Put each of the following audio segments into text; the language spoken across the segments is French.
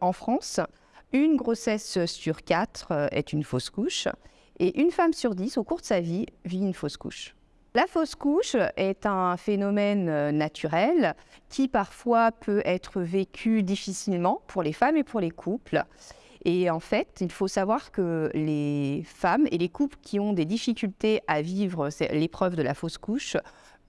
En France, une grossesse sur quatre euh, est une fausse couche et une femme sur dix au cours de sa vie vit une fausse couche. La fausse couche est un phénomène euh, naturel qui parfois peut être vécu difficilement pour les femmes et pour les couples. Et en fait, il faut savoir que les femmes et les couples qui ont des difficultés à vivre l'épreuve de la fausse couche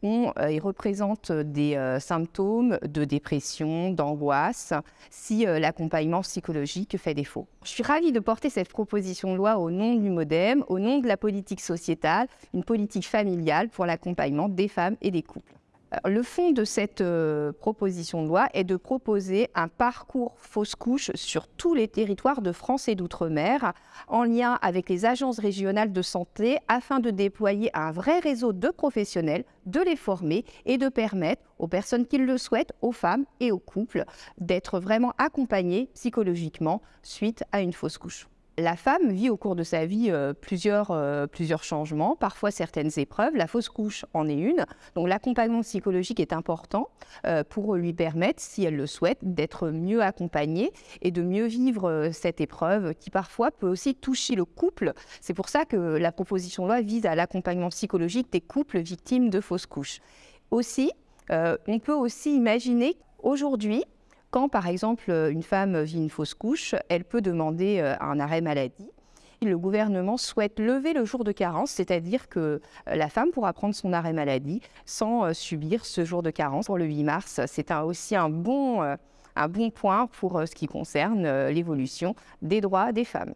ont euh, et représentent des euh, symptômes de dépression, d'angoisse, si euh, l'accompagnement psychologique fait défaut. Je suis ravie de porter cette proposition de loi au nom du MoDem, au nom de la politique sociétale, une politique familiale pour l'accompagnement des femmes et des couples. Le fond de cette euh, proposition de loi est de proposer un parcours fausse couche sur tous les territoires de France et d'outre-mer, en lien avec les agences régionales de santé, afin de déployer un vrai réseau de professionnels, de les former et de permettre aux personnes qui le souhaitent, aux femmes et aux couples, d'être vraiment accompagnés psychologiquement suite à une fausse couche. La femme vit au cours de sa vie euh, plusieurs, euh, plusieurs changements, parfois certaines épreuves. La fausse couche en est une. Donc l'accompagnement psychologique est important euh, pour lui permettre, si elle le souhaite, d'être mieux accompagnée et de mieux vivre cette épreuve qui parfois peut aussi toucher le couple. C'est pour ça que la proposition de loi vise à l'accompagnement psychologique des couples victimes de fausses couches. Aussi, on peut aussi imaginer aujourd'hui quand, par exemple, une femme vit une fausse couche, elle peut demander euh, un arrêt maladie. Le gouvernement souhaite lever le jour de carence, c'est-à-dire que euh, la femme pourra prendre son arrêt maladie sans euh, subir ce jour de carence pour le 8 mars. C'est aussi un bon, un bon point pour ce qui concerne l'évolution des droits des femmes.